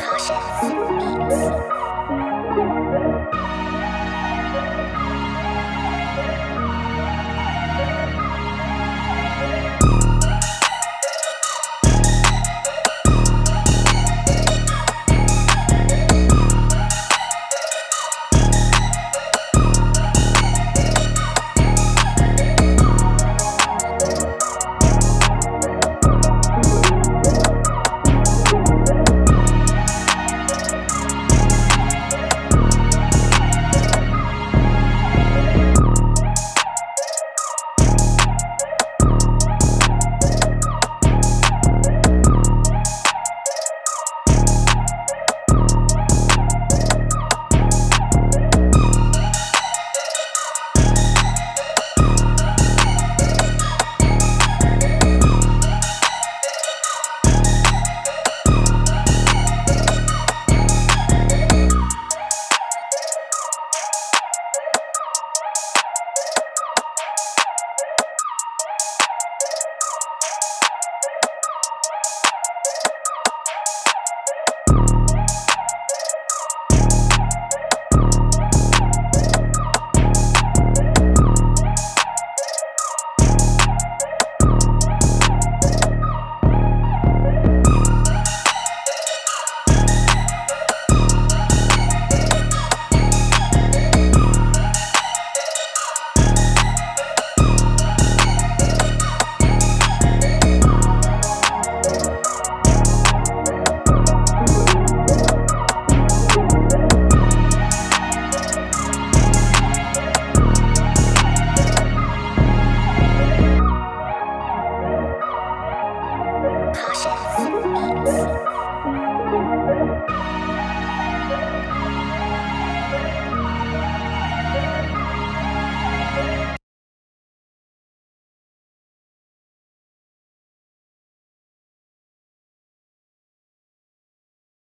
Caution.